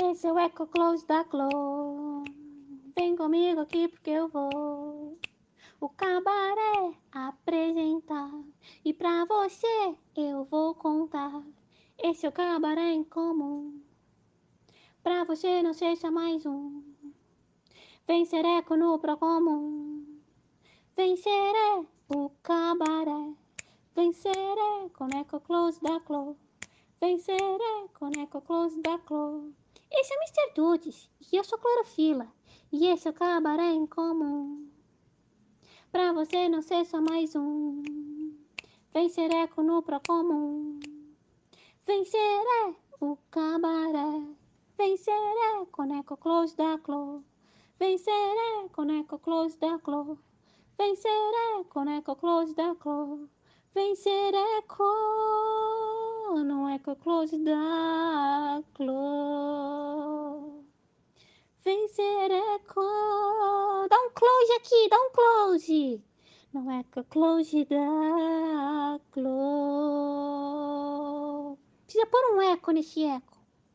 Esse é o Eco Close da Clo. Vem comigo aqui porque eu vou. O cabaré apresentar. E pra você eu vou contar. Esse é o cabaré em comum. Pra você não seja mais um. Eco no Procomum. É o cabaré. Vencer é com Eco Close da Clo. Vencer é com Eco Close da Clo. Esse é o Mr. Dudes e eu sou Clorofila. E esse é o cabaré em comum. Pra você não ser só mais um. Vencer eco no Procomum. Vencer é o cabaré. Vencer é com Eco Close da Clo. Vencer é com Eco Close da Clo. Vencer é com Eco Close da Clo. Vencer é no Eco Close da Clo. Vencer é com dá um close aqui, dá um close. No Eco Close da Clo. Precisa pôr um eco nesse eco.